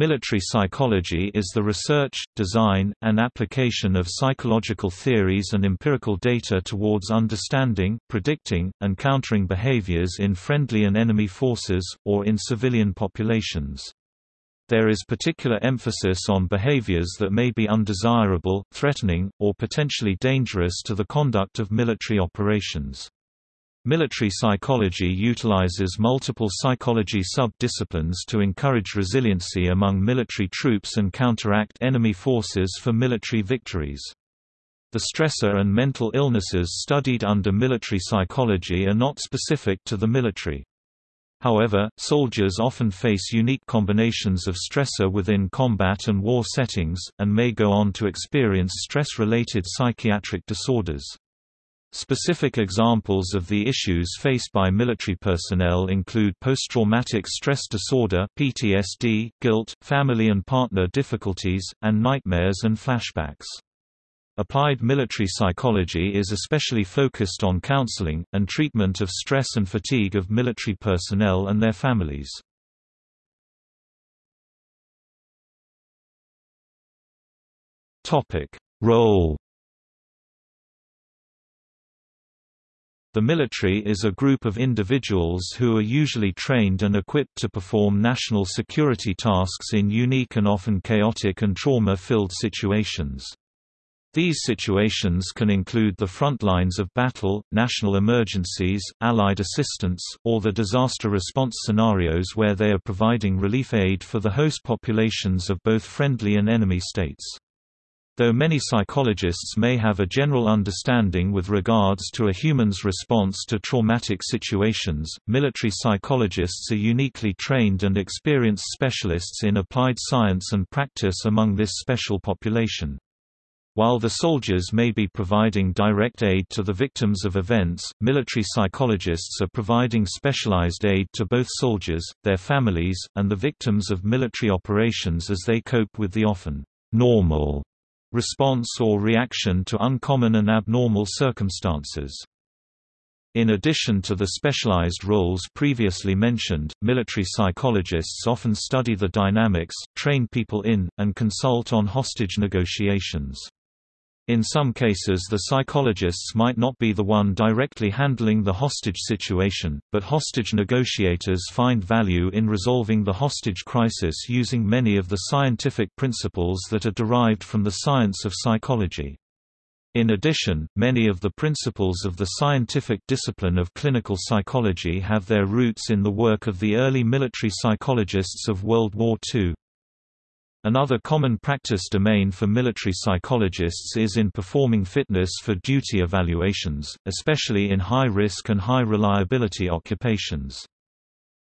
Military psychology is the research, design, and application of psychological theories and empirical data towards understanding, predicting, and countering behaviors in friendly and enemy forces, or in civilian populations. There is particular emphasis on behaviors that may be undesirable, threatening, or potentially dangerous to the conduct of military operations. Military psychology utilizes multiple psychology sub-disciplines to encourage resiliency among military troops and counteract enemy forces for military victories. The stressor and mental illnesses studied under military psychology are not specific to the military. However, soldiers often face unique combinations of stressor within combat and war settings, and may go on to experience stress-related psychiatric disorders. Specific examples of the issues faced by military personnel include post-traumatic stress disorder (PTSD), guilt, family and partner difficulties, and nightmares and flashbacks. Applied military psychology is especially focused on counseling, and treatment of stress and fatigue of military personnel and their families. Role The military is a group of individuals who are usually trained and equipped to perform national security tasks in unique and often chaotic and trauma-filled situations. These situations can include the front lines of battle, national emergencies, Allied assistance, or the disaster response scenarios where they are providing relief aid for the host populations of both friendly and enemy states. Though many psychologists may have a general understanding with regards to a human's response to traumatic situations, military psychologists are uniquely trained and experienced specialists in applied science and practice among this special population. While the soldiers may be providing direct aid to the victims of events, military psychologists are providing specialized aid to both soldiers, their families, and the victims of military operations as they cope with the often normal response or reaction to uncommon and abnormal circumstances. In addition to the specialized roles previously mentioned, military psychologists often study the dynamics, train people in, and consult on hostage negotiations. In some cases the psychologists might not be the one directly handling the hostage situation, but hostage negotiators find value in resolving the hostage crisis using many of the scientific principles that are derived from the science of psychology. In addition, many of the principles of the scientific discipline of clinical psychology have their roots in the work of the early military psychologists of World War II. Another common practice domain for military psychologists is in performing fitness for duty evaluations, especially in high-risk and high-reliability occupations.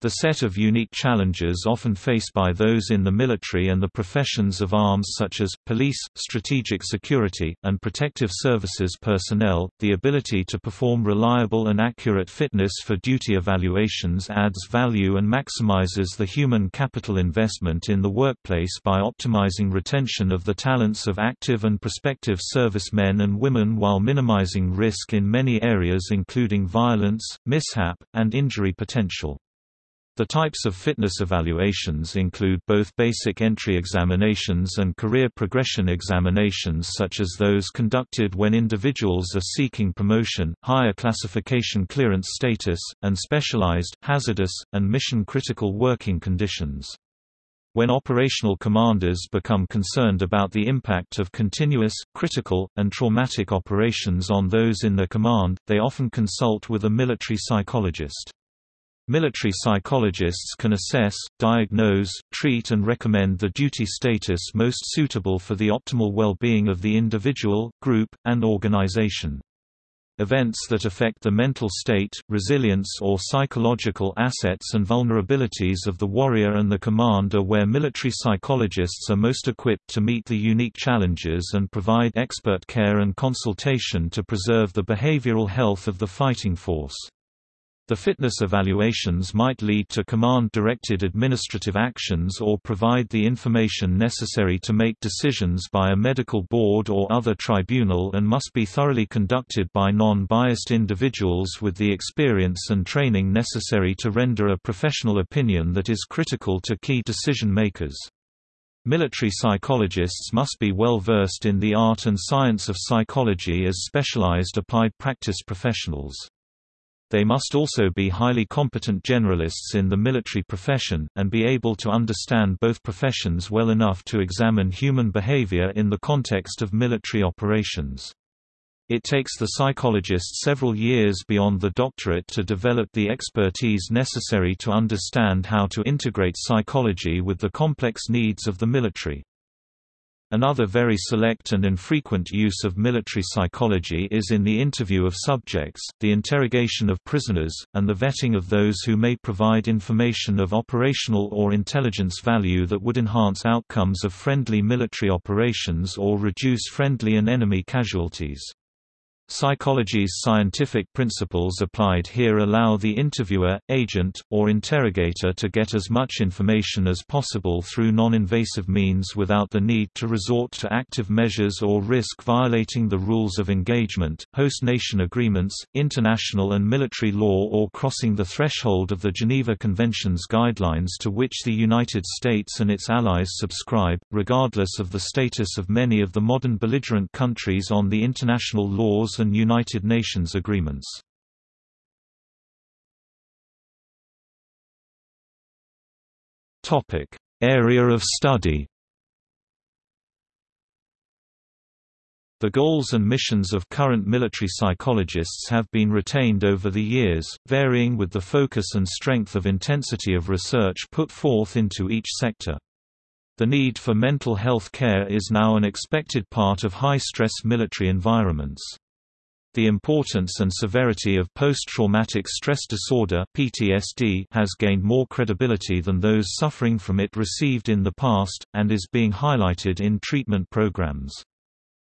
The set of unique challenges often faced by those in the military and the professions of arms such as, police, strategic security, and protective services personnel, the ability to perform reliable and accurate fitness for duty evaluations adds value and maximizes the human capital investment in the workplace by optimizing retention of the talents of active and prospective servicemen and women while minimizing risk in many areas including violence, mishap, and injury potential. The types of fitness evaluations include both basic entry examinations and career progression examinations such as those conducted when individuals are seeking promotion, higher classification clearance status, and specialized, hazardous, and mission-critical working conditions. When operational commanders become concerned about the impact of continuous, critical, and traumatic operations on those in their command, they often consult with a military psychologist. Military psychologists can assess, diagnose, treat and recommend the duty status most suitable for the optimal well-being of the individual, group, and organization. Events that affect the mental state, resilience or psychological assets and vulnerabilities of the warrior and the command are where military psychologists are most equipped to meet the unique challenges and provide expert care and consultation to preserve the behavioral health of the fighting force. The fitness evaluations might lead to command-directed administrative actions or provide the information necessary to make decisions by a medical board or other tribunal and must be thoroughly conducted by non-biased individuals with the experience and training necessary to render a professional opinion that is critical to key decision makers. Military psychologists must be well versed in the art and science of psychology as specialized applied practice professionals. They must also be highly competent generalists in the military profession, and be able to understand both professions well enough to examine human behavior in the context of military operations. It takes the psychologist several years beyond the doctorate to develop the expertise necessary to understand how to integrate psychology with the complex needs of the military. Another very select and infrequent use of military psychology is in the interview of subjects, the interrogation of prisoners, and the vetting of those who may provide information of operational or intelligence value that would enhance outcomes of friendly military operations or reduce friendly and enemy casualties. Psychology's scientific principles applied here allow the interviewer, agent, or interrogator to get as much information as possible through non-invasive means without the need to resort to active measures or risk violating the rules of engagement, host nation agreements, international and military law or crossing the threshold of the Geneva Convention's guidelines to which the United States and its allies subscribe, regardless of the status of many of the modern belligerent countries on the international laws and United Nations agreements. Topic: Area of study The goals and missions of current military psychologists have been retained over the years, varying with the focus and strength of intensity of research put forth into each sector. The need for mental health care is now an expected part of high-stress military environments. The importance and severity of post-traumatic stress disorder (PTSD) has gained more credibility than those suffering from it received in the past and is being highlighted in treatment programs.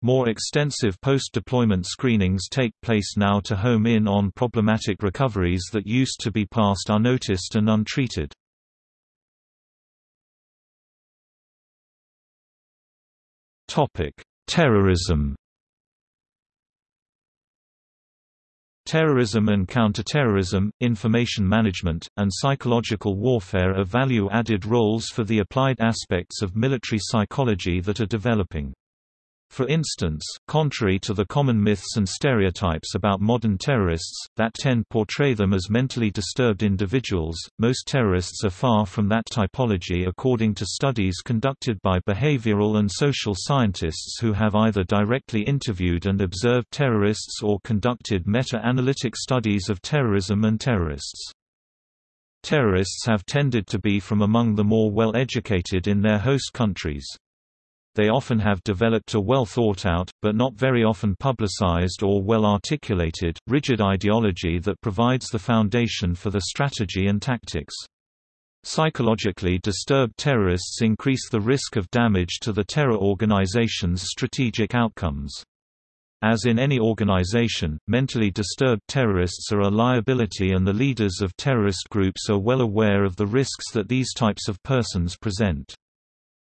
More extensive post-deployment screenings take place now to home in on problematic recoveries that used to be passed unnoticed and untreated. Terrorism Terrorism and counterterrorism, information management, and psychological warfare are value-added roles for the applied aspects of military psychology that are developing. For instance, contrary to the common myths and stereotypes about modern terrorists, that tend portray them as mentally disturbed individuals, most terrorists are far from that typology according to studies conducted by behavioral and social scientists who have either directly interviewed and observed terrorists or conducted meta-analytic studies of terrorism and terrorists. Terrorists have tended to be from among the more well-educated in their host countries they often have developed a well thought out, but not very often publicized or well articulated, rigid ideology that provides the foundation for the strategy and tactics. Psychologically disturbed terrorists increase the risk of damage to the terror organization's strategic outcomes. As in any organization, mentally disturbed terrorists are a liability and the leaders of terrorist groups are well aware of the risks that these types of persons present.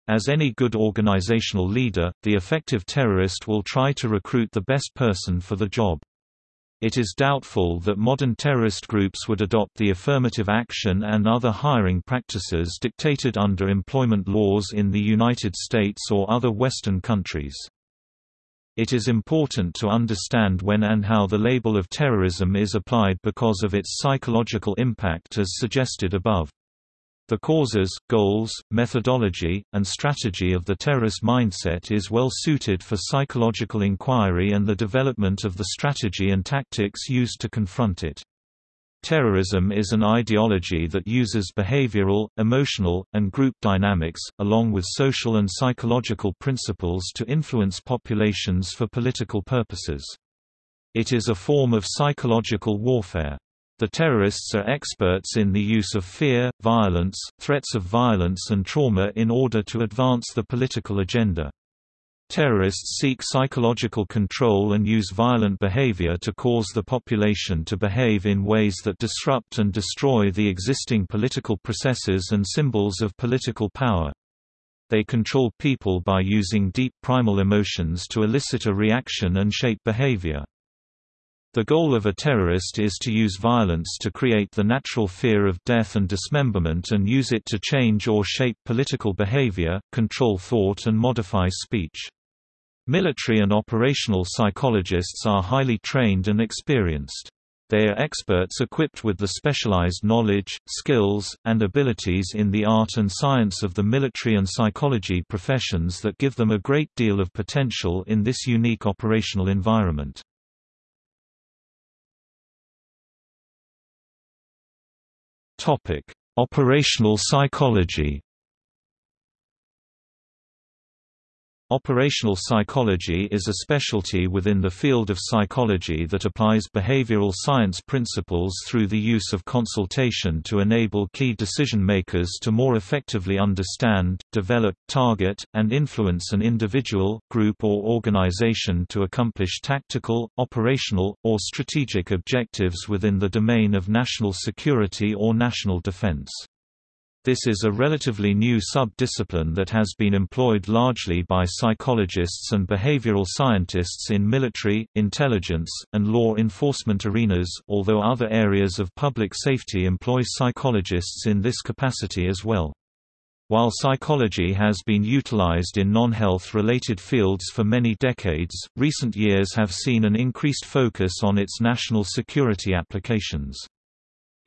As any good organizational leader, the effective terrorist will try to recruit the best person for the job. It is doubtful that modern terrorist groups would adopt the affirmative action and other hiring practices dictated under employment laws in the United States or other Western countries. It is important to understand when and how the label of terrorism is applied because of its psychological impact as suggested above. The causes, goals, methodology, and strategy of the terrorist mindset is well suited for psychological inquiry and the development of the strategy and tactics used to confront it. Terrorism is an ideology that uses behavioral, emotional, and group dynamics, along with social and psychological principles to influence populations for political purposes. It is a form of psychological warfare. The terrorists are experts in the use of fear, violence, threats of violence and trauma in order to advance the political agenda. Terrorists seek psychological control and use violent behavior to cause the population to behave in ways that disrupt and destroy the existing political processes and symbols of political power. They control people by using deep primal emotions to elicit a reaction and shape behavior. The goal of a terrorist is to use violence to create the natural fear of death and dismemberment and use it to change or shape political behavior, control thought and modify speech. Military and operational psychologists are highly trained and experienced. They are experts equipped with the specialized knowledge, skills, and abilities in the art and science of the military and psychology professions that give them a great deal of potential in this unique operational environment. Topic: Operational psychology. Operational psychology is a specialty within the field of psychology that applies behavioral science principles through the use of consultation to enable key decision-makers to more effectively understand, develop, target, and influence an individual, group or organization to accomplish tactical, operational, or strategic objectives within the domain of national security or national defense. This is a relatively new sub-discipline that has been employed largely by psychologists and behavioral scientists in military, intelligence, and law enforcement arenas, although other areas of public safety employ psychologists in this capacity as well. While psychology has been utilized in non-health related fields for many decades, recent years have seen an increased focus on its national security applications.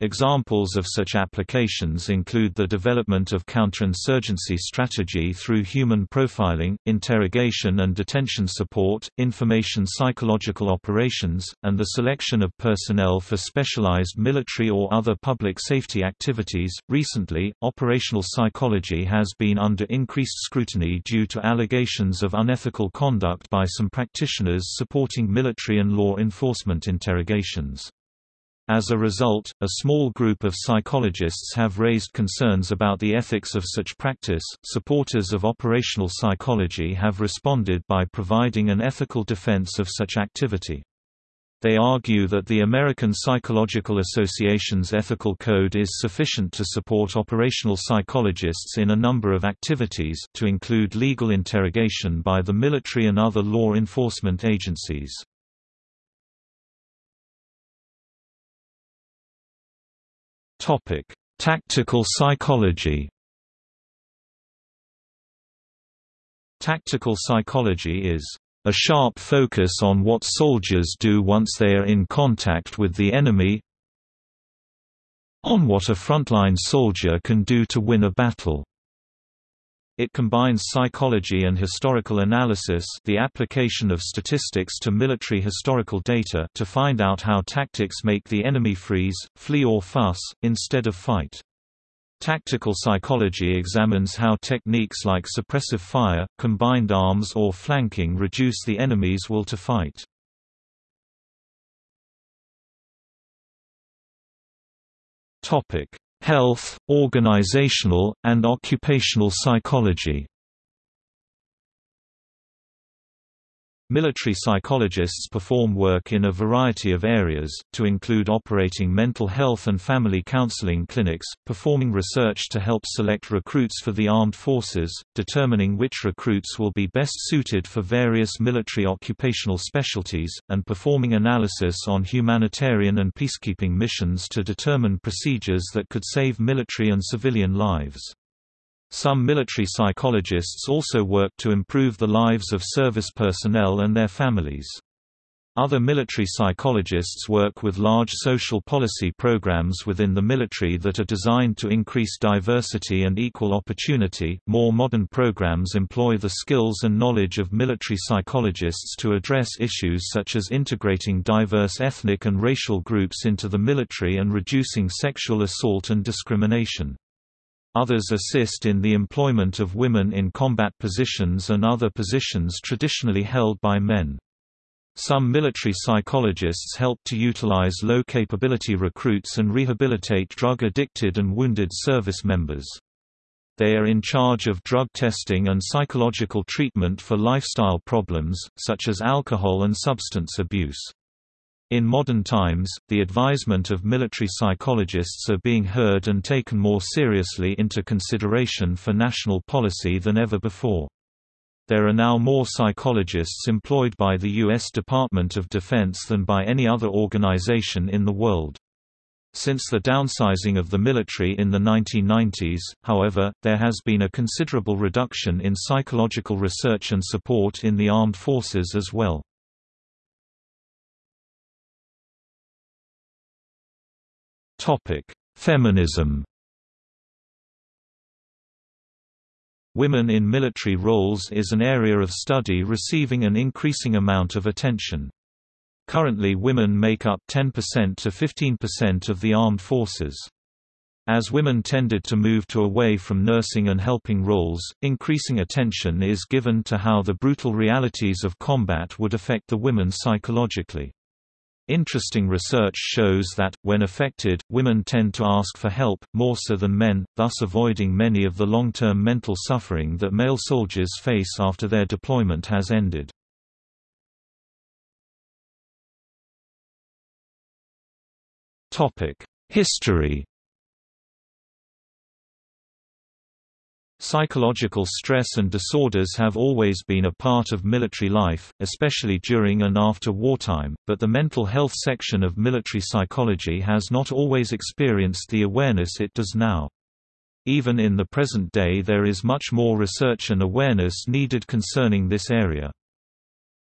Examples of such applications include the development of counterinsurgency strategy through human profiling, interrogation and detention support, information psychological operations, and the selection of personnel for specialized military or other public safety activities. Recently, operational psychology has been under increased scrutiny due to allegations of unethical conduct by some practitioners supporting military and law enforcement interrogations. As a result, a small group of psychologists have raised concerns about the ethics of such practice. Supporters of operational psychology have responded by providing an ethical defense of such activity. They argue that the American Psychological Association's ethical code is sufficient to support operational psychologists in a number of activities, to include legal interrogation by the military and other law enforcement agencies. Topic: Tactical psychology. Tactical psychology is a sharp focus on what soldiers do once they are in contact with the enemy on what a frontline soldier can do to win a battle. It combines psychology and historical analysis the application of statistics to military historical data to find out how tactics make the enemy freeze, flee or fuss, instead of fight. Tactical psychology examines how techniques like suppressive fire, combined arms or flanking reduce the enemy's will to fight. Health, organizational, and occupational psychology. Military psychologists perform work in a variety of areas, to include operating mental health and family counseling clinics, performing research to help select recruits for the armed forces, determining which recruits will be best suited for various military occupational specialties, and performing analysis on humanitarian and peacekeeping missions to determine procedures that could save military and civilian lives. Some military psychologists also work to improve the lives of service personnel and their families. Other military psychologists work with large social policy programs within the military that are designed to increase diversity and equal opportunity. More modern programs employ the skills and knowledge of military psychologists to address issues such as integrating diverse ethnic and racial groups into the military and reducing sexual assault and discrimination. Others assist in the employment of women in combat positions and other positions traditionally held by men. Some military psychologists help to utilize low-capability recruits and rehabilitate drug-addicted and wounded service members. They are in charge of drug testing and psychological treatment for lifestyle problems, such as alcohol and substance abuse. In modern times, the advisement of military psychologists are being heard and taken more seriously into consideration for national policy than ever before. There are now more psychologists employed by the U.S. Department of Defense than by any other organization in the world. Since the downsizing of the military in the 1990s, however, there has been a considerable reduction in psychological research and support in the armed forces as well. Feminism Women in military roles is an area of study receiving an increasing amount of attention. Currently women make up 10% to 15% of the armed forces. As women tended to move to away from nursing and helping roles, increasing attention is given to how the brutal realities of combat would affect the women psychologically. Interesting research shows that, when affected, women tend to ask for help, more so than men, thus avoiding many of the long-term mental suffering that male soldiers face after their deployment has ended. History Psychological stress and disorders have always been a part of military life, especially during and after wartime, but the mental health section of military psychology has not always experienced the awareness it does now. Even in the present day there is much more research and awareness needed concerning this area.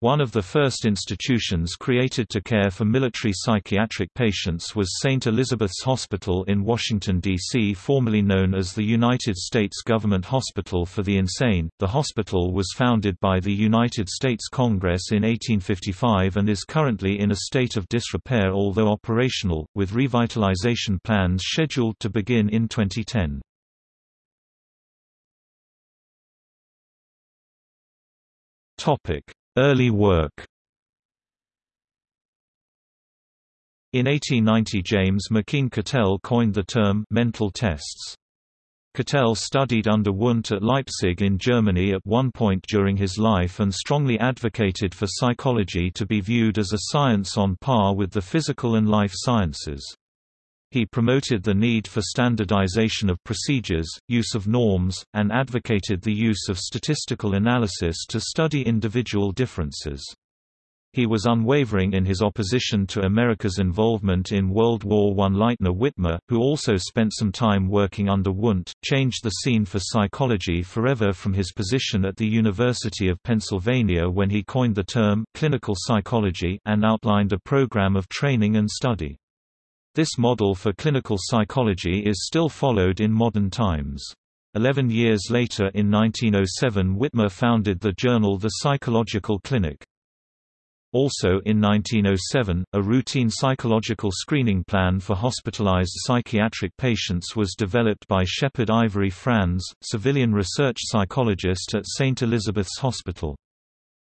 One of the first institutions created to care for military psychiatric patients was St. Elizabeth's Hospital in Washington, D.C., formerly known as the United States Government Hospital for the Insane. The hospital was founded by the United States Congress in 1855 and is currently in a state of disrepair although operational, with revitalization plans scheduled to begin in 2010. Topic Early work In 1890 James McKeen Cattell coined the term «mental tests». Cattell studied under Wundt at Leipzig in Germany at one point during his life and strongly advocated for psychology to be viewed as a science on par with the physical and life sciences. He promoted the need for standardization of procedures, use of norms, and advocated the use of statistical analysis to study individual differences. He was unwavering in his opposition to America's involvement in World War I. Lightner Witmer, who also spent some time working under Wundt, changed the scene for psychology forever from his position at the University of Pennsylvania when he coined the term, clinical psychology, and outlined a program of training and study. This model for clinical psychology is still followed in modern times. Eleven years later in 1907 Witmer founded the journal The Psychological Clinic. Also in 1907, a routine psychological screening plan for hospitalized psychiatric patients was developed by Shepherd Ivory Franz, civilian research psychologist at St. Elizabeth's Hospital.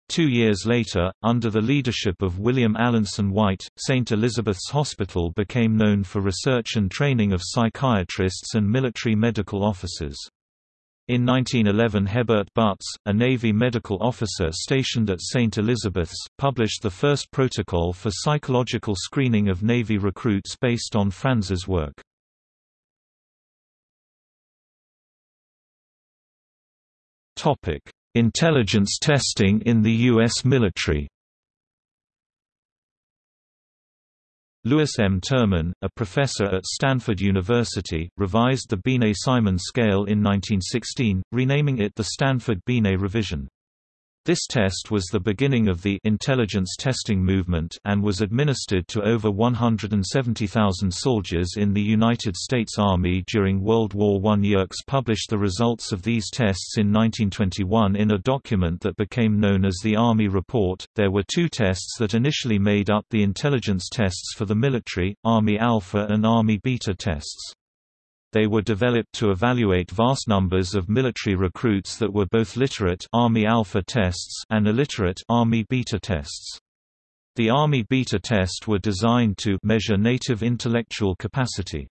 Two years later, under the leadership of William Alanson White, St. Elizabeth's Hospital became known for research and training of psychiatrists and military medical officers. In 1911 Hebert Butts, a Navy medical officer stationed at St. Elizabeth's, published the first protocol for psychological screening of Navy recruits based on Franz's work. Intelligence testing in the U.S. military Lewis M. Terman, a professor at Stanford University, revised the Binet-Simon scale in 1916, renaming it the Stanford Binet revision. This test was the beginning of the intelligence testing movement and was administered to over 170,000 soldiers in the United States Army during World War I. Yerkes published the results of these tests in 1921 in a document that became known as the Army Report. There were two tests that initially made up the intelligence tests for the military, Army Alpha and Army Beta tests. They were developed to evaluate vast numbers of military recruits that were both literate Army Alpha tests and illiterate Army Beta tests. The Army Beta test were designed to measure native intellectual capacity.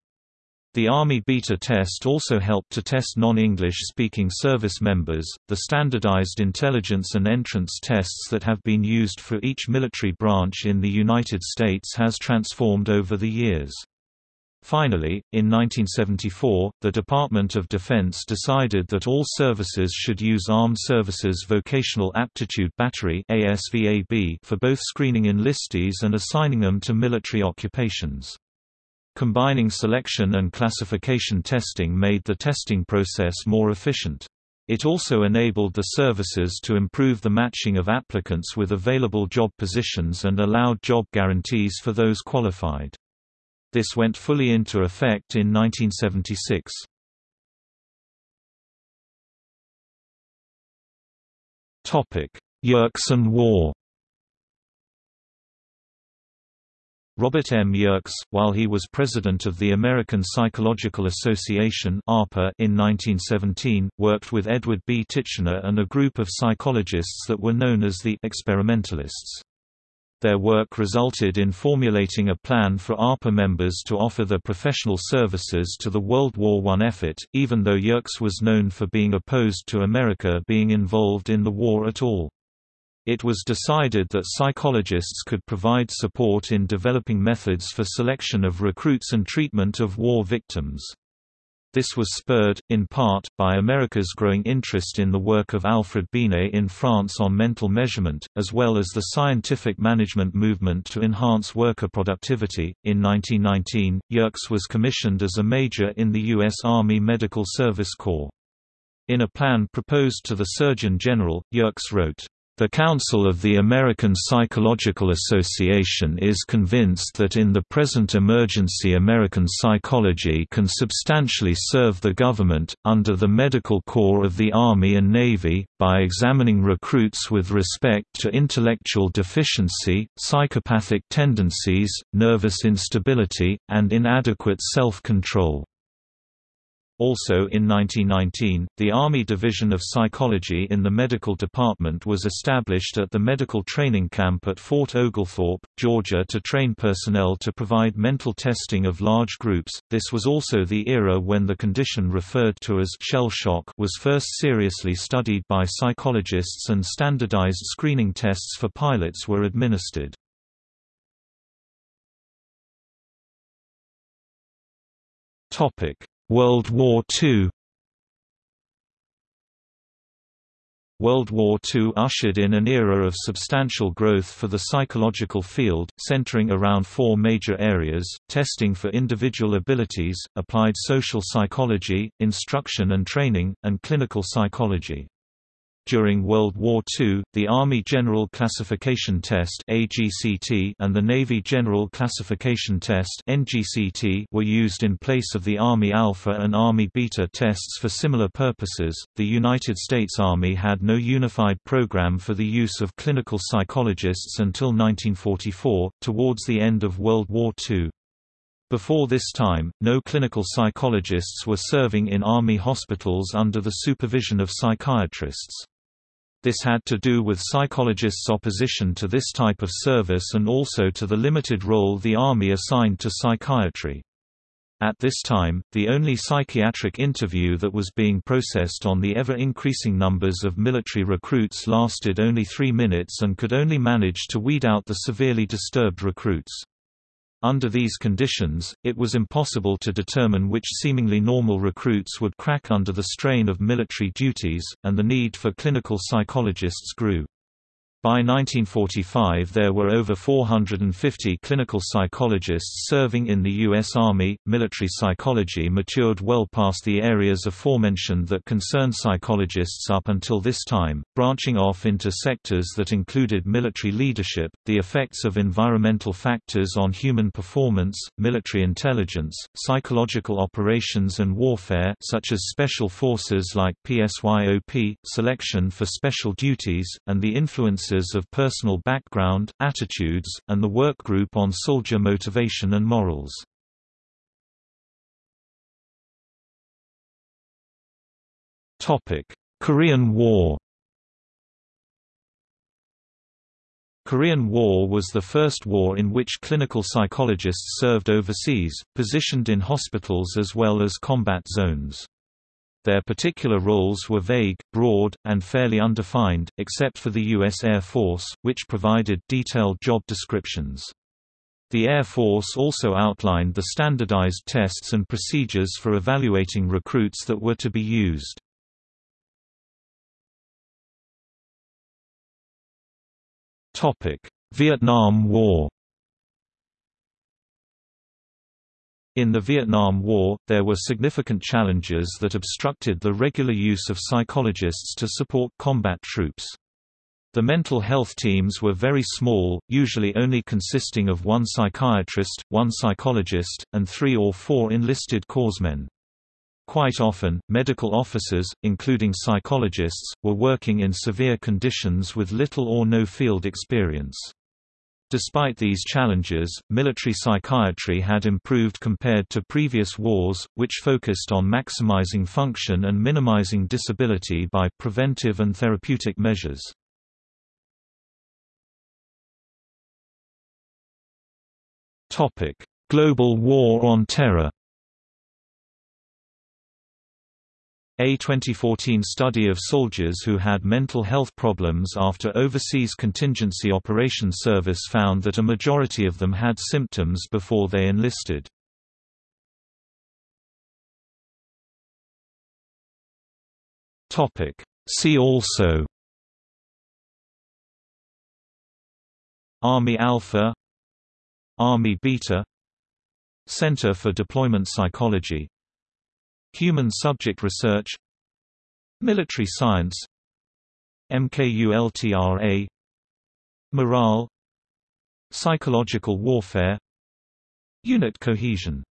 The Army Beta test also helped to test non-English speaking service members. The standardized intelligence and entrance tests that have been used for each military branch in the United States has transformed over the years. Finally, in 1974, the Department of Defense decided that all services should use Armed Services Vocational Aptitude Battery for both screening enlistees and assigning them to military occupations. Combining selection and classification testing made the testing process more efficient. It also enabled the services to improve the matching of applicants with available job positions and allowed job guarantees for those qualified. This went fully into effect in 1976. Yerkes War Robert M. Yerkes, while he was president of the American Psychological Association in 1917, worked with Edward B. Titchener and a group of psychologists that were known as the experimentalists. Their work resulted in formulating a plan for ARPA members to offer their professional services to the World War I effort, even though Yerkes was known for being opposed to America being involved in the war at all. It was decided that psychologists could provide support in developing methods for selection of recruits and treatment of war victims. This was spurred, in part, by America's growing interest in the work of Alfred Binet in France on mental measurement, as well as the scientific management movement to enhance worker productivity. In 1919, Yerkes was commissioned as a major in the U.S. Army Medical Service Corps. In a plan proposed to the Surgeon General, Yerkes wrote, the Council of the American Psychological Association is convinced that in the present emergency American psychology can substantially serve the government, under the Medical Corps of the Army and Navy, by examining recruits with respect to intellectual deficiency, psychopathic tendencies, nervous instability, and inadequate self-control. Also in 1919, the Army Division of Psychology in the Medical Department was established at the medical training camp at Fort Oglethorpe, Georgia to train personnel to provide mental testing of large groups. This was also the era when the condition referred to as shell shock was first seriously studied by psychologists and standardized screening tests for pilots were administered. Topic World War II World War II ushered in an era of substantial growth for the psychological field, centering around four major areas, testing for individual abilities, applied social psychology, instruction and training, and clinical psychology. During World War II, the Army General Classification Test and the Navy General Classification Test were used in place of the Army Alpha and Army Beta tests for similar purposes. The United States Army had no unified program for the use of clinical psychologists until 1944, towards the end of World War II. Before this time, no clinical psychologists were serving in Army hospitals under the supervision of psychiatrists. This had to do with psychologists' opposition to this type of service and also to the limited role the Army assigned to psychiatry. At this time, the only psychiatric interview that was being processed on the ever-increasing numbers of military recruits lasted only three minutes and could only manage to weed out the severely disturbed recruits. Under these conditions, it was impossible to determine which seemingly normal recruits would crack under the strain of military duties, and the need for clinical psychologists grew. By 1945 there were over 450 clinical psychologists serving in the U.S. Army. Military psychology matured well past the areas aforementioned that concerned psychologists up until this time, branching off into sectors that included military leadership, the effects of environmental factors on human performance, military intelligence, psychological operations and warfare such as special forces like PSYOP, selection for special duties, and the influences of personal background, attitudes, and the work group on soldier motivation and morals. Korean War Korean War was the first war in which clinical psychologists served overseas, positioned in hospitals as well as combat zones. Their particular roles were vague, broad, and fairly undefined, except for the U.S. Air Force, which provided detailed job descriptions. The Air Force also outlined the standardized tests and procedures for evaluating recruits that were to be used. Vietnam War In the Vietnam War, there were significant challenges that obstructed the regular use of psychologists to support combat troops. The mental health teams were very small, usually only consisting of one psychiatrist, one psychologist, and three or four enlisted corpsmen. Quite often, medical officers, including psychologists, were working in severe conditions with little or no field experience. Despite these challenges, military psychiatry had improved compared to previous wars, which focused on maximizing function and minimizing disability by preventive and therapeutic measures. Global War on Terror A 2014 study of soldiers who had mental health problems after overseas contingency operations service found that a majority of them had symptoms before they enlisted. See also Army Alpha Army Beta Center for Deployment Psychology Human Subject Research Military Science MKULTRA Morale Psychological Warfare Unit Cohesion